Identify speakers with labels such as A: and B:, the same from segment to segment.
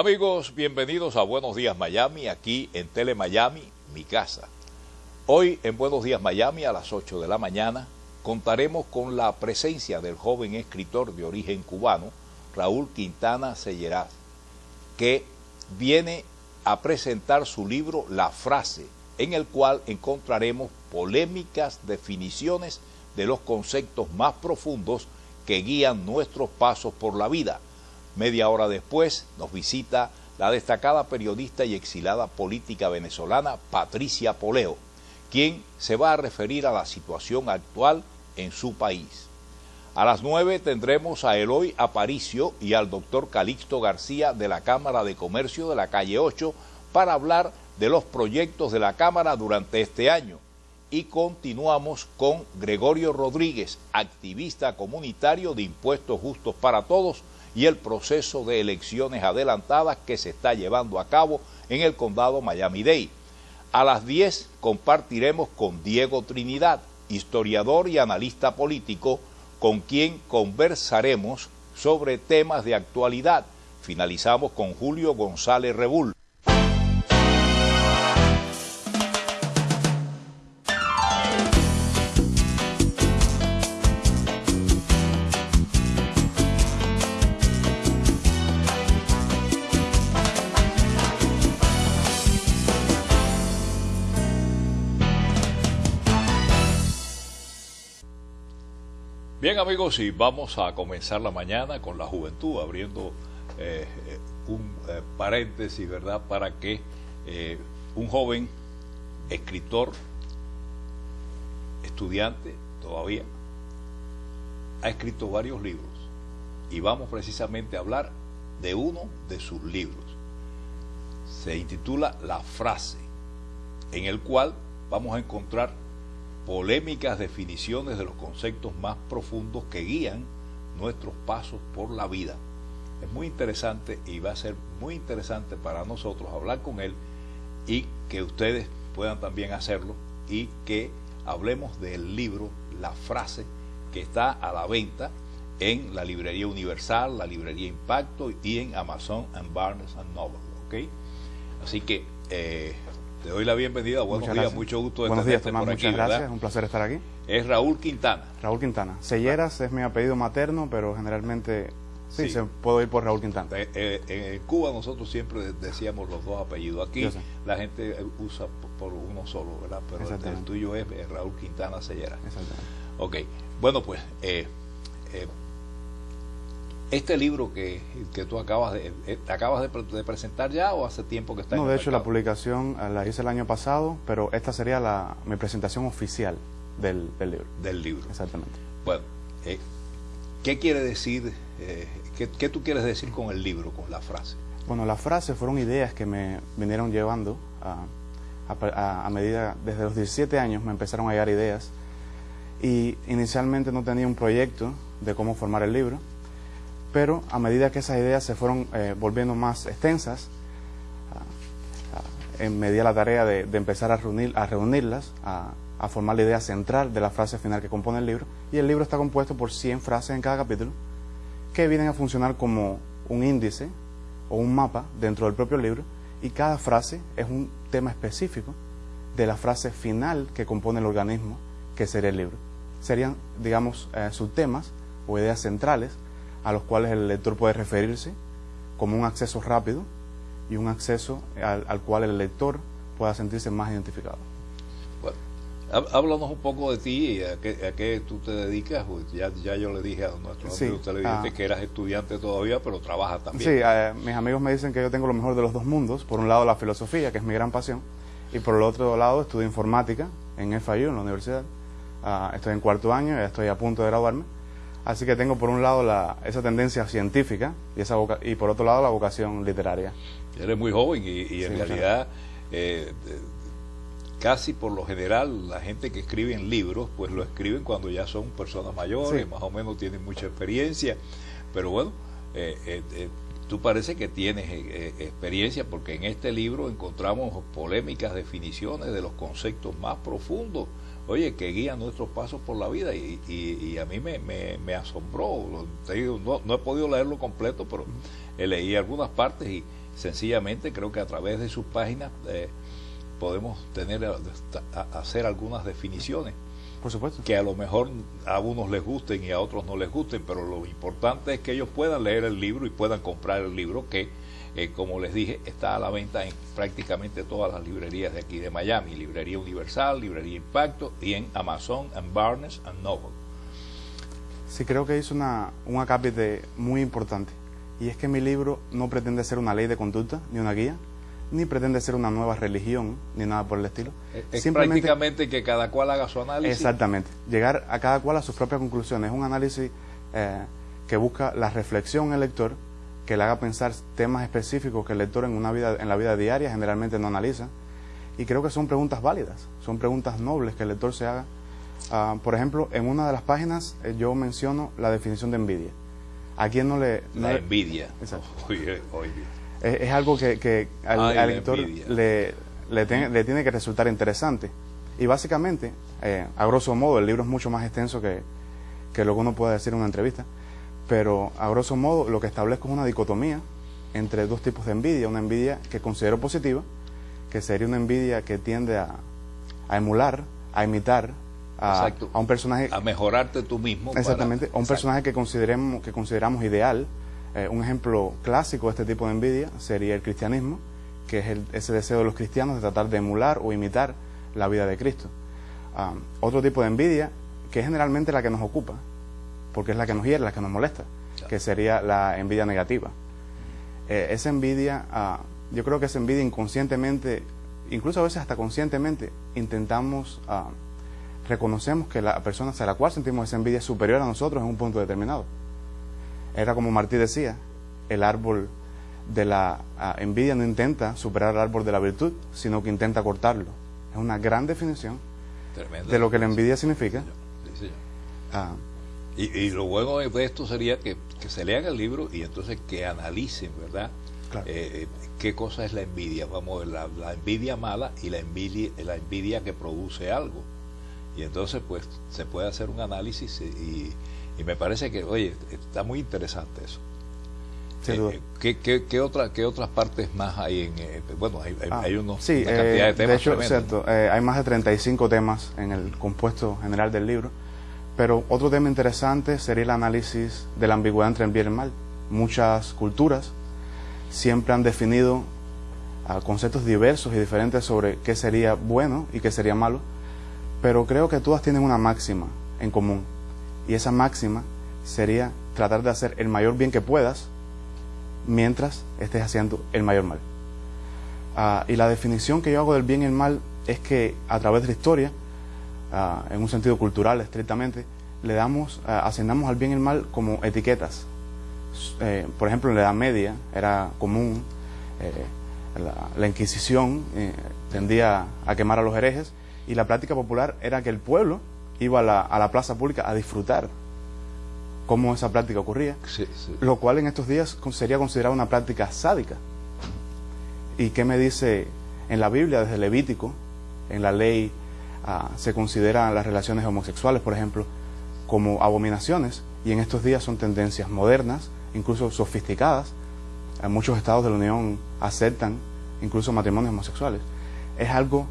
A: Amigos, bienvenidos a Buenos Días Miami, aquí en Tele Miami, mi casa. Hoy en Buenos Días Miami a las 8 de la mañana contaremos con la presencia del joven escritor de origen cubano, Raúl Quintana Selleraz, que viene a presentar su libro La Frase, en el cual encontraremos polémicas definiciones de los conceptos más profundos que guían nuestros pasos por la vida Media hora después nos visita la destacada periodista y exilada política venezolana Patricia Poleo, quien se va a referir a la situación actual en su país. A las nueve tendremos a Eloy Aparicio y al doctor Calixto García de la Cámara de Comercio de la calle 8 para hablar de los proyectos de la Cámara durante este año. Y continuamos con Gregorio Rodríguez, activista comunitario de Impuestos Justos para Todos, y el proceso de elecciones adelantadas que se está llevando a cabo en el condado Miami-Dade. A las 10 compartiremos con Diego Trinidad, historiador y analista político, con quien conversaremos sobre temas de actualidad. Finalizamos con Julio González Rebull. Amigos, y vamos a comenzar la mañana con la juventud, abriendo eh, un eh, paréntesis, ¿verdad? Para que eh, un joven escritor, estudiante todavía, ha escrito varios libros y vamos precisamente a hablar de uno de sus libros. Se intitula La frase, en el cual vamos a encontrar polémicas definiciones de los conceptos más profundos que guían nuestros pasos por la vida. Es muy interesante y va a ser muy interesante para nosotros hablar con él y que ustedes puedan también hacerlo y que hablemos del libro La frase que está a la venta en la librería Universal, la librería Impacto y en Amazon and Barnes and Noble. Así que eh, te doy la bienvenida. Buenos días, mucho gusto
B: de Buenos días, por aquí. Muchas gracias, es un placer estar aquí.
A: Es Raúl Quintana.
B: Raúl Quintana. Selleras es mi apellido materno, pero generalmente sí, Se puedo ir por Raúl Quintana.
A: Eh, eh, en Cuba nosotros siempre decíamos los dos apellidos. Aquí la gente usa por uno solo, ¿verdad? Pero el, tuyo es, Raúl Quintana Selleras. Exactamente. Ok, bueno pues... Eh, este libro que, que tú acabas de, eh, acabas de, presentar ya o hace tiempo que está
B: No, de hecho la publicación eh, la hice el año pasado, pero esta sería la, mi presentación oficial del, libro.
A: Del libro.
B: Exactamente.
A: Bueno, eh, ¿qué quiere decir, qué, tú quieres decir con el libro, con la frase?
B: Bueno, las frases fueron ideas que me vinieron llevando a, a medida, desde los 17 años me empezaron a llegar ideas y inicialmente no tenía un proyecto de cómo formar el libro pero a medida que esas ideas se fueron eh, volviendo más extensas, me di la tarea de, empezar a, reunir, a reunirlas, a, formar la idea central de la frase final que compone el libro, y el libro está compuesto por 100 frases en cada capítulo, que vienen a funcionar como un índice o un mapa dentro del propio libro, y cada frase es un tema específico de la frase final que compone el organismo, que sería el libro. Serían, digamos, eh, subtemas o ideas centrales a los cuales el lector puede referirse como un acceso rápido y un acceso al, cual el lector pueda sentirse más identificado.
A: Bueno, háblanos un poco de ti y a qué, tú te dedicas. Pues ya, ya yo le dije a nuestro sí, usted le ah. que eras estudiante todavía, pero trabajas también.
B: Sí, eh, mis amigos me dicen que yo tengo lo mejor de los dos mundos. Por un lado la filosofía, que es mi gran pasión, y por el otro lado estudio informática en FIU, en la universidad. Ah, estoy en cuarto año, ya estoy a punto de graduarme Así que tengo por un lado la, esa tendencia científica y, esa y por otro lado la vocación literaria.
A: Eres muy joven y, en realidad eh, casi por lo general la gente que escribe en libros pues lo escriben cuando ya son personas mayores, más o menos tienen mucha experiencia, pero bueno, eh, eh, tú parece que tienes experiencia porque en este libro encontramos polémicas definiciones de los conceptos más profundos oye, que guía nuestros pasos por la vida y, a mí me, asombró. no, he podido leerlo completo, pero leí algunas partes y, sencillamente creo que a través de sus páginas eh, podemos tener hacer algunas definiciones.
B: Por supuesto.
A: Que a lo mejor a unos les gusten y a otros no les gusten, pero lo importante es que ellos puedan leer el libro y puedan comprar el libro que, eh, como les dije, está a la venta en prácticamente todas las librerías de aquí de Miami, Librería Universal, Librería Impacto y en Amazon, en Barnes and Noble.
B: Sí, creo que hizo una, un acápite muy importante. Y es que mi libro no pretende ser una ley de conducta ni una guía, ni pretende ser una nueva religión, ni nada por el estilo.
A: Es prácticamente que cada cual haga su análisis.
B: Exactamente, llegar a cada cual a sus propias conclusiones. Es un análisis eh, que busca la reflexión en el lector, que le haga pensar temas específicos que el lector en, una vida, en la vida diaria generalmente no analiza. Y creo que son preguntas válidas, son preguntas nobles que el lector se haga Ah, por ejemplo, en una de las páginas eh, yo menciono la definición de envidia. ¿A quién no le...?
A: la envidia.
B: Es, algo que, al, lector le, le, tiene que resultar interesante. Y básicamente, eh, a grosso modo, el libro es mucho más extenso que, que lo que uno puede decir en una entrevista, pero a grosso modo lo que establezco es una dicotomía entre dos tipos de envidia. Una envidia que considero positiva, que sería una envidia que tiende a, a emular, a imitar a, un personaje...
A: A mejorarte tú mismo.
B: Exactamente, a un personaje que, consideremos, que consideramos ideal. Eh, un ejemplo clásico de este tipo de envidia sería el cristianismo, que es ese deseo de los cristianos de tratar de emular o imitar la vida de Cristo. Ah, otro tipo de envidia, que es generalmente la que nos ocupa, porque es la que nos hiere, la que nos molesta, que sería la envidia negativa. Eh, esa envidia, ah, yo creo que esa envidia inconscientemente, incluso a veces hasta conscientemente, intentamos ah, reconocemos que la persona hacia la cual sentimos esa envidia es superior a nosotros en un punto determinado. Era como Martí decía, el árbol de la ah, envidia no intenta superar el árbol de la virtud, sino que intenta cortarlo. Es una gran definición de lo que la envidia significa.
A: Ah. Y, lo bueno de esto sería que, se lean el libro y entonces que analicen, ¿verdad? Eh, eh, qué cosa es la envidia, vamos, la, la envidia mala y la envidia, la envidia que produce algo. Y entonces, pues, se puede hacer un análisis y, me parece que, oye, está muy interesante eso. Eh, ¿qué, qué, qué, otra, ¿Qué otras partes más hay en...? Eh, bueno, hay, hay, ah, unos,
B: sí, una cantidad de temas. De hecho, cierto, eh, hay más de 35 temas en el compuesto general del libro, pero otro tema interesante sería el análisis de la ambigüedad entre el bien y el mal. Muchas culturas siempre han definido ah, conceptos diversos y diferentes sobre qué sería bueno y qué sería malo pero creo que todas tienen una máxima en común. Y esa máxima sería tratar de hacer el mayor bien que puedas mientras estés haciendo el mayor mal. Ah, y la definición que yo hago del bien y el mal es que a través de la historia, ah, en un sentido cultural estrictamente, le damos, uh, asignamos al bien y el mal como etiquetas. Eh, por ejemplo, en la Edad Media era común, eh, la, la, Inquisición eh, tendía a quemar a los herejes y la práctica popular era que el pueblo iba a la, plaza pública a disfrutar cómo esa práctica ocurría, lo cual en estos días sería considerado una práctica sádica. ¿Y qué me dice en la Biblia, desde Levítico, en la ley ah, se consideran las relaciones homosexuales, por ejemplo, como abominaciones, y en estos días son tendencias modernas, incluso sofisticadas. En muchos estados de la Unión aceptan incluso matrimonios homosexuales. Es algo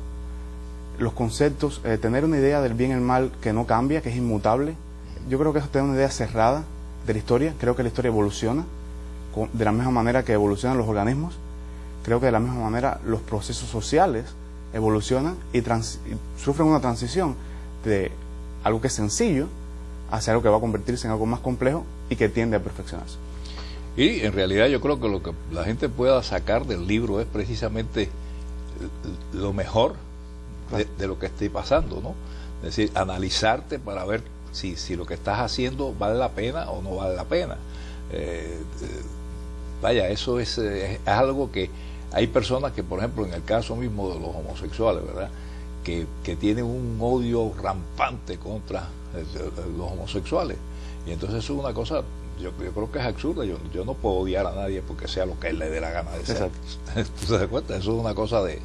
B: los conceptos, eh, tener una idea del bien y el mal que no cambia, que es inmutable. Yo creo que es tener una idea cerrada de la historia. Creo que la historia evoluciona de la misma manera que evolucionan los organismos. Creo que de la misma manera los procesos sociales evolucionan y, sufren una transición de algo que es sencillo hacia algo que va a convertirse en algo más complejo y que tiende a perfeccionarse.
A: Y en realidad yo creo que lo que la gente pueda sacar del libro es precisamente lo mejor de, lo que esté pasando, ¿no? Es decir, analizarte para ver si, si lo que estás haciendo vale la pena o no vale la pena. Eh, eh, vaya, eso es, es, algo que hay personas que, por ejemplo, en el caso mismo de los homosexuales, ¿verdad? Que, que tienen un odio rampante contra eh, los homosexuales. Y entonces eso es una cosa, yo, yo creo que es absurda. Yo, yo no puedo odiar a nadie porque sea lo que él le dé la gana de ser. ¿Tú te das cuenta? Eso es una cosa de,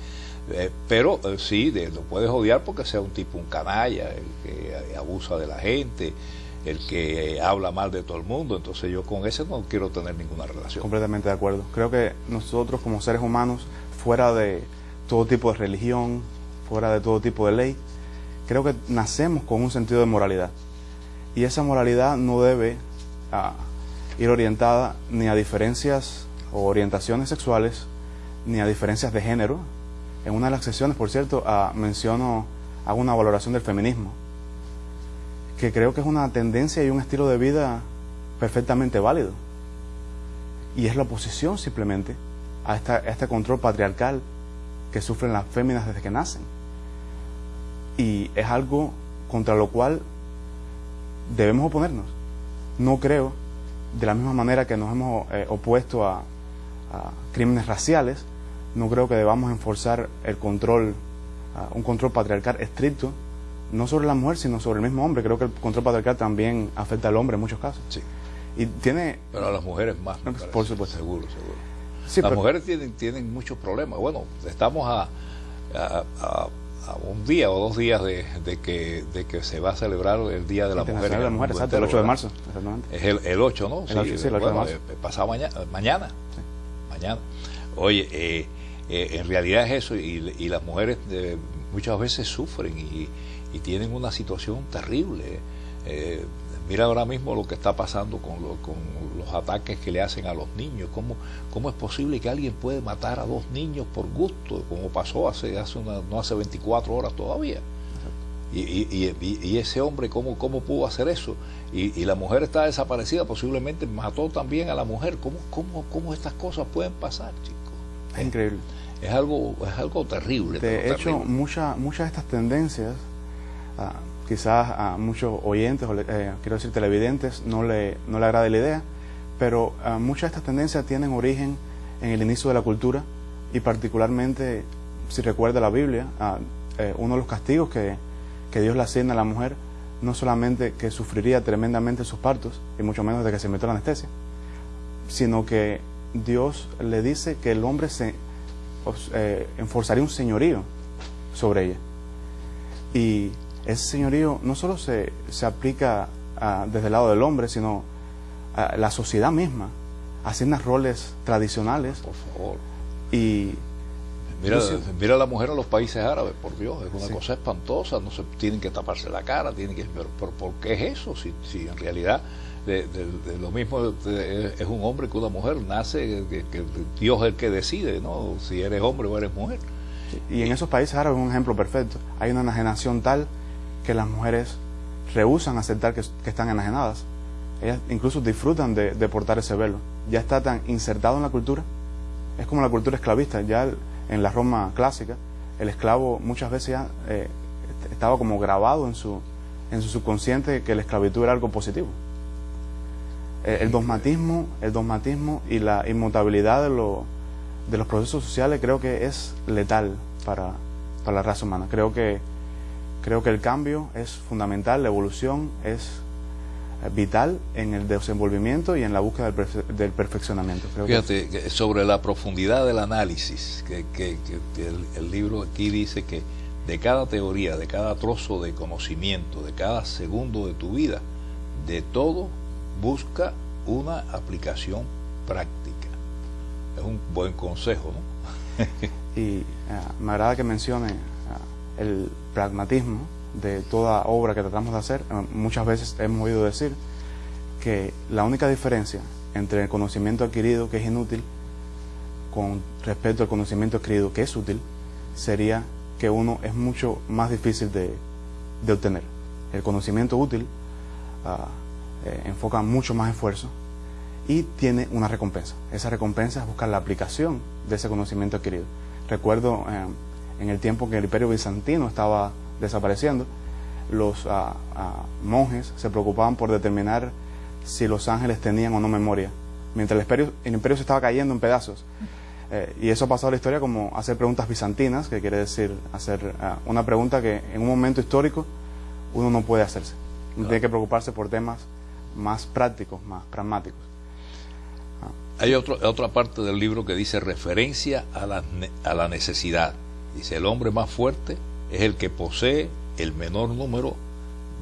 A: eh, pero eh, sí, lo puedes odiar porque sea un tipo, un canalla, el que abusa de la gente, el que habla mal de todo el mundo, entonces yo con ese no quiero tener ninguna relación.
B: Completamente de acuerdo. Creo que nosotros como seres humanos, fuera de todo tipo de religión, fuera de todo tipo de ley, creo que nacemos con un sentido de moralidad. Y esa moralidad no debe ah, ir orientada ni a diferencias o orientaciones sexuales, ni a diferencias de género. En una de las sesiones, por cierto, ah, menciono, hago una valoración del feminismo que creo que es una tendencia y un estilo de vida perfectamente válido. Y es la oposición simplemente a, este control patriarcal que sufren las féminas desde que nacen. Y es algo contra lo cual debemos oponernos. No creo, de la misma manera que nos hemos eh, opuesto a, crímenes raciales, no creo que debamos enforzar el control, un control patriarcal estricto no sobre la mujer, sino sobre el mismo hombre. Creo que el control patriarcal también afecta al hombre en muchos casos.
A: Sí.
B: Y tiene...
A: Pero a las mujeres más.
B: por supuesto.
A: Seguro, seguro. las mujeres tienen, tienen muchos problemas. Bueno, estamos a, a, un día o dos días de, que, de que se va a celebrar el Día de la Mujer.
B: De la mujer, exacto, el 8 de marzo.
A: Es el, el 8, ¿no?
B: El 8, sí, el 8 de marzo.
A: Eh, pasado mañana. Mañana. mañana. Oye, eh, eh, en realidad es eso y, y las mujeres muchas veces sufren y y tienen una situación terrible. Eh, mira ahora mismo lo que está pasando con, con, los ataques que le hacen a los niños. ¿Cómo, ¿Cómo es posible que alguien puede matar a dos niños por gusto, como pasó hace, hace una, no hace 24 horas todavía? Y, y, y, ese hombre, ¿cómo, ¿cómo pudo hacer eso? Y, la mujer está desaparecida, posiblemente mató también a la mujer. ¿Cómo, cómo, cómo estas cosas pueden pasar, chicos?
B: Es increíble.
A: Es algo, es algo terrible.
B: De hecho, muchas de estas tendencias quizás a muchos oyentes, o eh, quiero decir televidentes, no le, no le agrade la idea, pero ah, muchas de estas tendencias tienen origen en el inicio de la cultura y particularmente, si recuerda la Biblia, ah, eh, uno de los castigos que, que Dios le asigna a la mujer, no solamente que sufriría tremendamente sus partos, y mucho menos de que se metió la anestesia, sino que Dios le dice que el hombre se eh, enforzaría un señorío sobre ella. Y ese señorío no solo se, se aplica desde el lado del hombre, sino a la sociedad misma, haciendo roles tradicionales.
A: Por favor.
B: Y
A: Mira, mira la mujer a los países árabes, por Dios, es una cosa espantosa, no se tienen que taparse la cara, tienen que pero, ¿por qué es eso? Si, si en realidad de, lo mismo es un hombre que una mujer, nace que, que, Dios es el que decide, ¿no? Si eres hombre o eres mujer.
B: Y en esos países árabes es un ejemplo perfecto. Hay una enajenación tal que las mujeres rehusan aceptar que, están enajenadas. Ellas incluso disfrutan de, portar ese velo. Ya está tan insertado en la cultura. Es como la cultura esclavista. Ya en la Roma clásica, el esclavo muchas veces ya eh, estaba como grabado en su, en su subconsciente que la esclavitud era algo positivo. El, el dogmatismo, el dogmatismo y la inmutabilidad de, los procesos sociales creo que es letal para la raza humana. Creo que Creo que el cambio es fundamental, la evolución es eh, vital en el desenvolvimiento y en la búsqueda del, perfeccionamiento.
A: Fíjate, sobre la profundidad del análisis, que, el, libro aquí dice que de cada teoría, de cada trozo de conocimiento, de cada segundo de tu vida, de todo busca una aplicación práctica. Es un buen consejo, ¿no?
B: y eh, me agrada que mencione el pragmatismo de toda obra que tratamos de hacer. Eh, muchas veces hemos oído decir que la única diferencia entre el conocimiento adquirido, que es inútil, con respecto al conocimiento adquirido, que es útil, sería que uno es mucho más difícil de, obtener. El conocimiento útil ah, eh, enfoca mucho más esfuerzo y tiene una recompensa. Esa recompensa es buscar la aplicación de ese conocimiento adquirido. Recuerdo eh, en el tiempo que el imperio bizantino estaba desapareciendo, los ah, ah, monjes se preocupaban por determinar si los ángeles tenían o no memoria, mientras el imperio, el imperio se estaba cayendo en pedazos. Eh, y eso ha pasado a la historia como hacer preguntas bizantinas, que quiere decir hacer ah, una pregunta que en un momento histórico uno no puede hacerse. Tiene que preocuparse por temas más prácticos, más pragmáticos.
A: Hay otro, otra parte del libro que dice referencia a la, a la necesidad. Dice, el hombre más fuerte es el que posee el menor número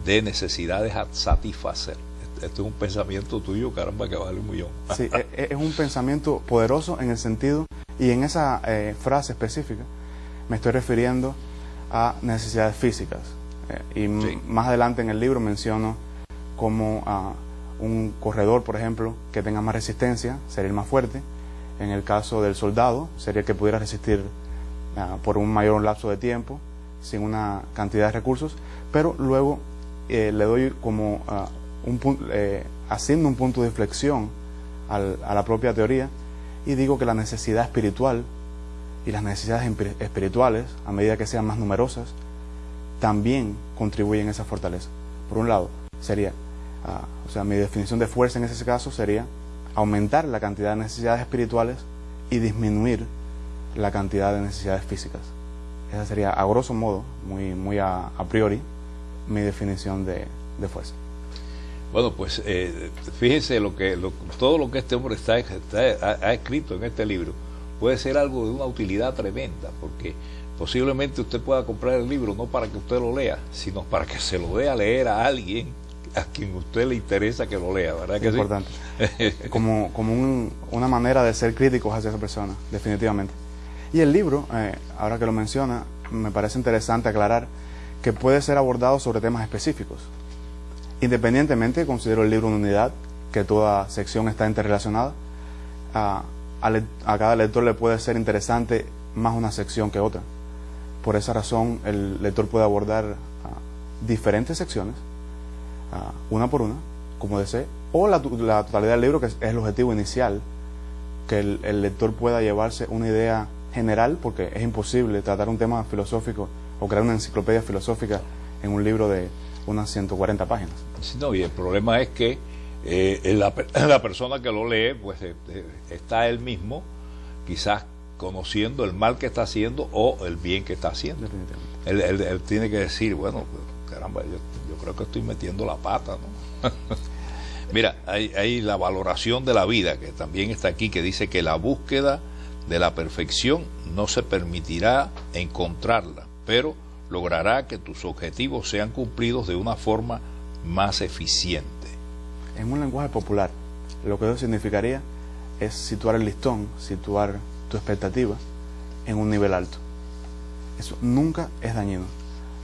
A: de necesidades a satisfacer. Este, este es un pensamiento tuyo, caramba, que vale un millón.
B: Sí, e, e, es un pensamiento poderoso en el sentido, y en esa eh, frase específica me estoy refiriendo a necesidades físicas. Eh, y más adelante en el libro menciono como a un corredor, por ejemplo, que tenga más resistencia, sería el más fuerte. En el caso del soldado, sería el que pudiera resistir ah, por un mayor lapso de tiempo, sin una cantidad de recursos, pero luego eh, le doy como ah, eh, haciendo un punto de inflexión a la propia teoría y digo que la necesidad espiritual y las necesidades espirituales, a medida que sean más numerosas, también contribuyen a esa fortaleza. Por un lado, sería, ah, o sea, mi definición de fuerza en ese caso sería aumentar la cantidad de necesidades espirituales y disminuir la cantidad de necesidades físicas. Esa sería, a grosso modo, muy, muy a, priori, mi definición de, fuerza.
A: Bueno, pues eh, fíjense lo que todo lo que este hombre está, ha, escrito en este libro puede ser algo de una utilidad tremenda, porque posiblemente usted pueda comprar el libro no para que usted lo lea, sino para que se lo dé a leer a alguien a quien usted le interesa que lo lea, ¿verdad?
B: que importante. como como una manera de ser críticos hacia esa persona, definitivamente. Y el libro, eh, ahora que lo menciona, me parece interesante aclarar que puede ser abordado sobre temas específicos. Independientemente, considero el libro una unidad, que toda sección está interrelacionada. A, a, cada lector le puede ser interesante más una sección que otra. Por esa razón, el lector puede abordar ah, diferentes secciones, ah, una por una, como desee, o la, totalidad del libro, que es, el objetivo inicial, que el, lector pueda llevarse una idea general, porque es imposible tratar un tema filosófico o crear una enciclopedia filosófica en un libro de unas 140 páginas.
A: no, y el problema es que eh, la, la, persona que lo lee, pues eh, eh, está él mismo, quizás conociendo el mal que está haciendo o el bien que está haciendo. Él, tiene que decir, bueno, caramba, yo, creo que estoy metiendo la pata, ¿no? Mira, hay, hay la valoración de la vida, que también está aquí, que dice que la búsqueda de la perfección no se permitirá encontrarla, pero logrará que tus objetivos sean cumplidos de una forma más eficiente.
B: En un lenguaje popular, lo que eso significaría es situar el listón, situar tu expectativa en un nivel alto. Eso nunca es dañino.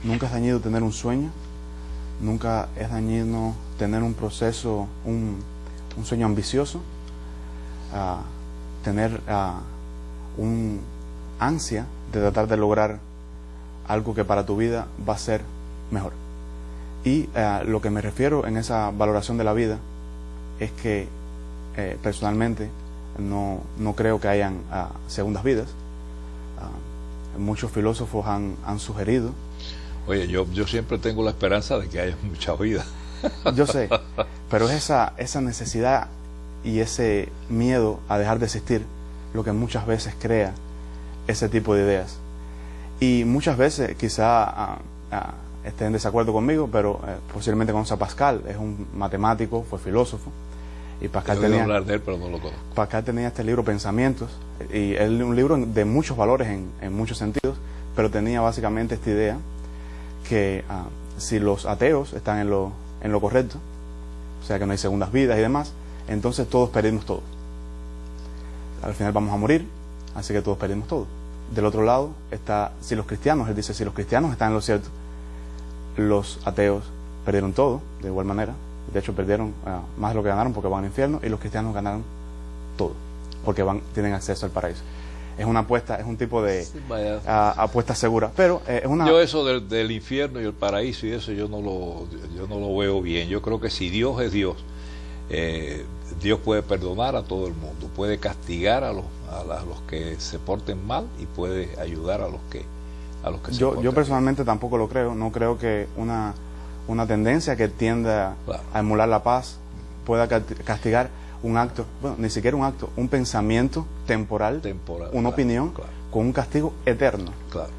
B: Nunca es dañino tener un sueño, nunca es dañino tener un proceso, un, sueño ambicioso, tener un ansia de tratar de lograr algo que para tu vida va a ser mejor. Y lo que me refiero en esa valoración de la vida es que eh, personalmente no, no creo que hayan ah, segundas vidas. Ah, muchos filósofos han, han, sugerido.
A: Oye, yo, yo siempre tengo la esperanza de que haya mucha vida.
B: Yo sé, pero es esa, esa necesidad y ese miedo a dejar de existir lo que muchas veces crea ese tipo de ideas. Y muchas veces quizá ah, estén en desacuerdo conmigo, pero eh, posiblemente conoce a Pascal, es un matemático, fue filósofo, y Pascal tenía, Pascal tenía este libro Pensamientos, y es un libro de muchos valores en, muchos sentidos, pero tenía básicamente esta idea que ah, si los ateos están en lo, en lo correcto, o sea que no hay segundas vidas y demás, entonces todos perdimos todo. Al final vamos a morir, así que todos perdimos todo. Del otro lado está, si los cristianos, él dice, si los cristianos están en lo cierto, los ateos perdieron todo, de igual manera, de hecho, perdieron ah, más de lo que ganaron porque van al infierno y los cristianos ganaron todo porque van, tienen acceso al paraíso. Es una apuesta, es un tipo de ah, apuesta segura, pero eh, es una...
A: Yo eso del, infierno y el paraíso y eso yo no lo, yo no lo veo bien. Yo creo que si Dios es Dios, eh, Dios puede perdonar a todo el mundo, puede castigar a los, a, los que se porten mal y puede ayudar a los que, a los que se
B: yo, porten Yo personalmente tampoco lo creo, no creo que una una tendencia que tienda a emular la paz pueda castigar un acto, bueno, ni siquiera un acto, un pensamiento temporal, una opinión con un castigo eterno.
A: Claro.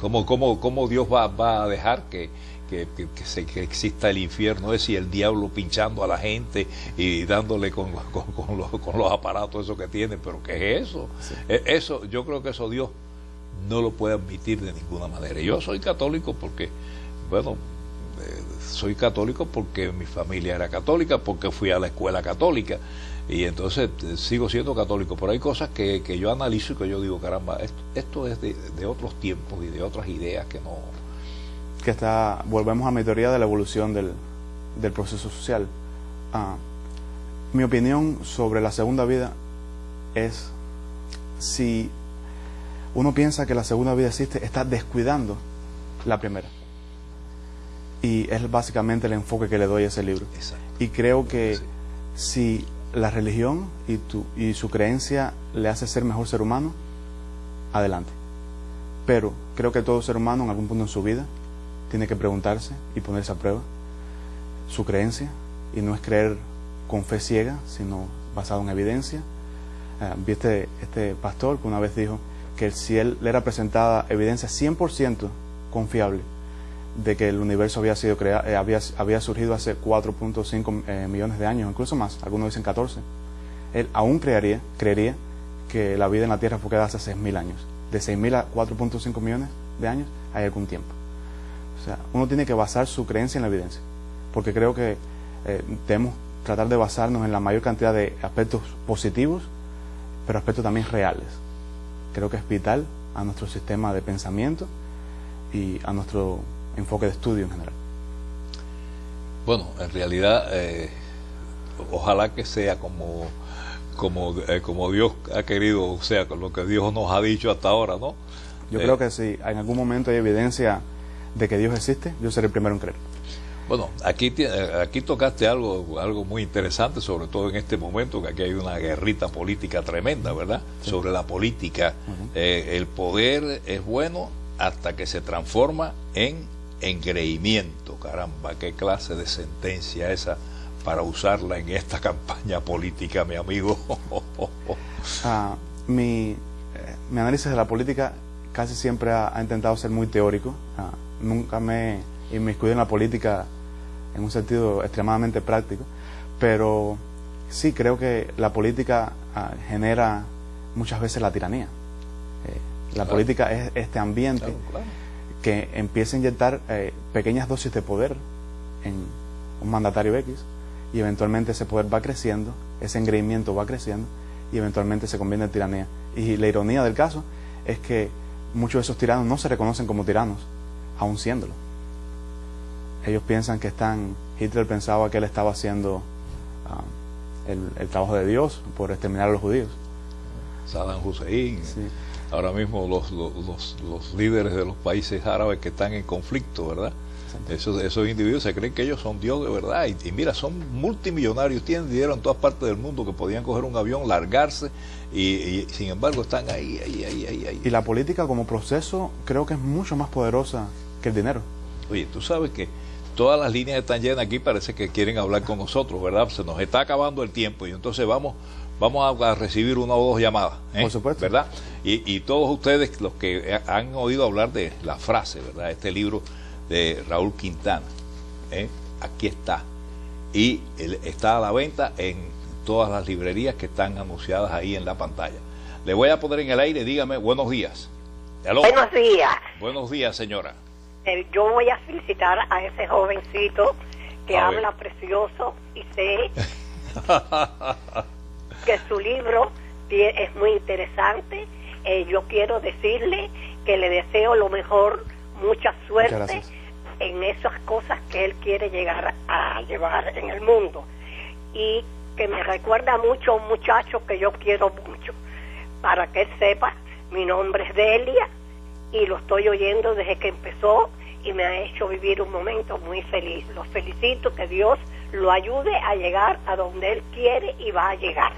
A: ¿Cómo, cómo, cómo Dios va, va, a dejar que, que, se, que, exista el infierno es y el diablo pinchando a la gente y dándole con, con, los, con los, aparatos eso que tiene? ¿Pero qué es eso? E, eso? Yo creo que eso Dios no lo puede admitir de ninguna manera. Yo soy católico porque, bueno, soy católico porque mi familia era católica, porque fui a la escuela católica y entonces eh, sigo siendo católico, pero hay cosas que, que yo analizo y que yo digo, caramba, esto, esto es de, de, otros tiempos y de otras ideas que no...
B: Que está, volvemos a mi teoría de la evolución del, del proceso social. Ah, mi opinión sobre la segunda vida es si uno piensa que la segunda vida existe, está descuidando la primera. Y es básicamente el enfoque que le doy a ese libro.
A: Exacto.
B: Y creo que si la religión y, tu, y su creencia le hace ser mejor ser humano, adelante. Pero creo que todo ser humano en algún punto en su vida tiene que preguntarse y ponerse a prueba su creencia y no es creer con fe ciega, sino basado en evidencia. Uh, Viste este pastor que una vez dijo que si él le era presentada evidencia 100% confiable de que el universo había sido creado, eh, había, había surgido hace 4.5 eh, millones de años, incluso más, algunos dicen 14, él aún creería, creería que la vida en la Tierra fue creada hace 6.000 años. De 6.000 a 4.5 millones de años hay algún tiempo. O sea, uno tiene que basar su creencia en la evidencia, porque creo que eh, debemos tratar de basarnos en la mayor cantidad de aspectos positivos, pero aspectos también reales. Creo que es vital a nuestro sistema de pensamiento y a nuestro enfoque de estudio en general.
A: Bueno, en realidad, eh, ojalá que sea como, como, eh, como Dios ha querido, o sea, con lo que Dios nos ha dicho hasta ahora, ¿no?
B: Yo eh, creo que si en algún momento hay evidencia de que Dios existe, yo seré el primero en creer.
A: Bueno, aquí, aquí tocaste algo, algo muy interesante, sobre todo en este momento, que aquí hay una guerrita política tremenda, ¿verdad? Sí. Sobre la política. Uh -huh. eh, el poder es bueno hasta que se transforma en engreimiento. Caramba, qué clase de sentencia esa para usarla en esta campaña política, mi amigo.
B: ah, mi, eh, mi, análisis de la política casi siempre ha, ha intentado ser muy teórico. Ah, nunca me inmiscuido en la política en un sentido extremadamente práctico, pero sí creo que la política ah, genera muchas veces la tiranía. Eh, la claro. política es este ambiente claro, claro. que empieza a inyectar eh, pequeñas dosis de poder en un mandatario X y eventualmente ese poder va creciendo, ese engreimiento va creciendo y eventualmente se convierte en tiranía. Y la ironía del caso es que muchos de esos tiranos no se reconocen como tiranos, aún siéndolo ellos piensan que están, Hitler pensaba que él estaba haciendo um, el, el, trabajo de Dios por exterminar a los judíos.
A: Saddam Hussein, sí. ahora mismo los, los, los, los, líderes de los países árabes que están en conflicto, ¿verdad? Esos, esos individuos se creen que ellos son Dios de verdad y, y, mira, son multimillonarios, tienen dinero en todas partes del mundo que podían coger un avión, largarse y, y sin embargo están ahí, ahí, ahí, ahí, ahí.
B: Y la política como proceso creo que es mucho más poderosa que el dinero.
A: Oye, tú sabes que todas las líneas están llenas aquí, parece que quieren hablar con nosotros, ¿verdad? Se nos está acabando el tiempo y entonces vamos vamos a, recibir una o dos llamadas, ¿eh?
B: Por supuesto.
A: ¿verdad? Y, y, todos ustedes, los que han oído hablar de la frase, ¿verdad? Este libro de Raúl Quintana, ¿eh? aquí está. Y está a la venta en todas las librerías que están anunciadas ahí en la pantalla. Le voy a poner en el aire, dígame, buenos días.
C: Hello. Buenos días.
A: Buenos días, señora
C: yo voy a felicitar a ese jovencito que a habla ver. precioso y sé que su libro es muy interesante. Eh, yo quiero decirle que le deseo lo mejor, mucha suerte en esas cosas que él quiere llegar a llevar en el mundo. Y que me recuerda mucho a un muchacho que yo quiero mucho. Para que él sepa, mi nombre es Delia y lo estoy oyendo desde que empezó y me ha hecho vivir un momento muy feliz. Los felicito, que Dios lo ayude a llegar a donde Él quiere y va a llegar.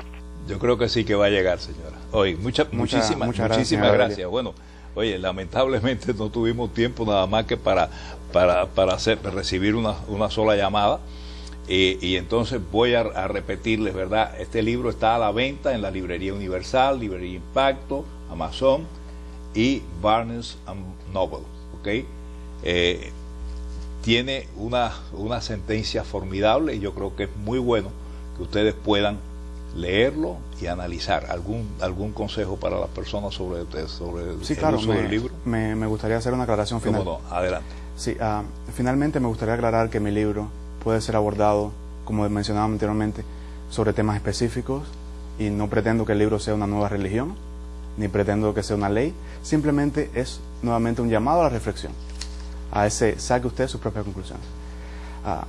A: Yo creo que sí que va a llegar, señora. Oye, mucha, mucha, muchísimas, muchas muchísimas gracias. gracias. Bueno, oye, lamentablemente no tuvimos tiempo nada más que para, para, para hacer, recibir una, una sola llamada. Y, y, entonces voy a, a, repetirles, ¿verdad? Este libro está a la venta en la Librería Universal, Librería Impacto, Amazon y Barnes Noble, ¿ok? Eh, tiene una, una sentencia formidable y yo creo que es muy bueno que ustedes puedan leerlo y analizar. ¿Algún, algún consejo para las personas sobre, sobre
B: sí, el uso del libro? Me, me, gustaría hacer una aclaración final.
A: No? Adelante.
B: Sí, uh, finalmente me gustaría aclarar que mi libro puede ser abordado, como mencionaba anteriormente, sobre temas específicos y no pretendo que el libro sea una nueva religión, ni pretendo que sea una ley, simplemente es nuevamente un llamado a la reflexión, a ese saque usted sus propias conclusiones. Uh,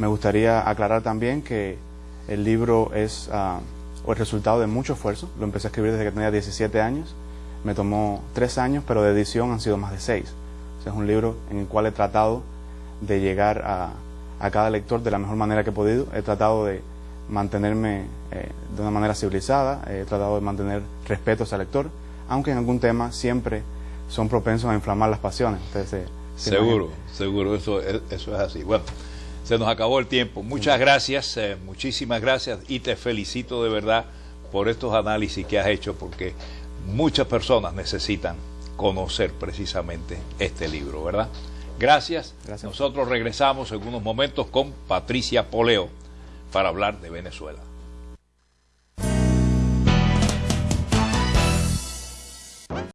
B: me gustaría aclarar también que el libro es uh, el resultado de mucho esfuerzo, lo empecé a escribir desde que tenía 17 años, me tomó tres años, pero de edición han sido más de seis es un libro en el cual he tratado de llegar a, cada lector de la mejor manera que he podido. He tratado de mantenerme eh, de una manera civilizada, he tratado de mantener respeto el lector, aunque en algún tema siempre son propensos a inflamar las pasiones.
A: Eh, seguro, seguro, eso, eso es así. Bueno, se nos acabó el tiempo. Muchas gracias, eh, muchísimas gracias y te felicito de verdad por estos análisis que has hecho porque muchas personas necesitan conocer precisamente este libro, ¿verdad? Gracias. Nosotros regresamos en unos momentos con Patricia Poleo para hablar de Venezuela.